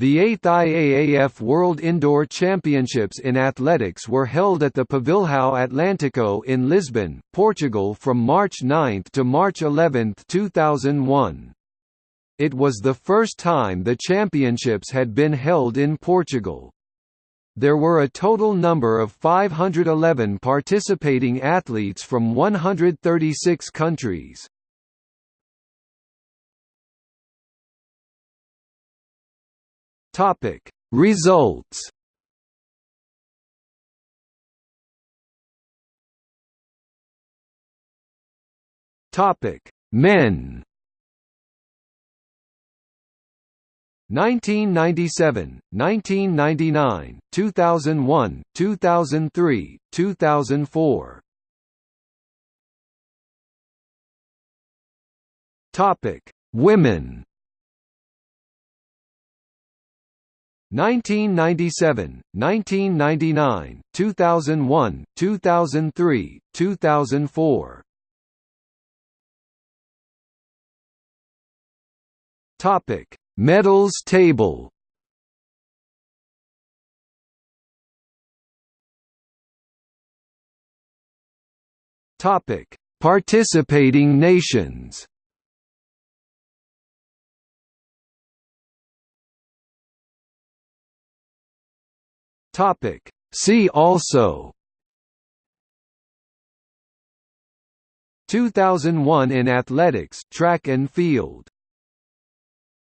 The 8th IAAF World Indoor Championships in Athletics were held at the Pavilhão Atlântico in Lisbon, Portugal from March 9 to March 11, 2001. It was the first time the championships had been held in Portugal. There were a total number of 511 participating athletes from 136 countries. Topic Results Topic Men 1997, 1999, 2001, 2003, 2004. Topic: Women. 1997, 1999, 2001, 2003, 2004. Topic: Medals table. Topic: Participating nations. Topic. See also. 2001 in athletics track and field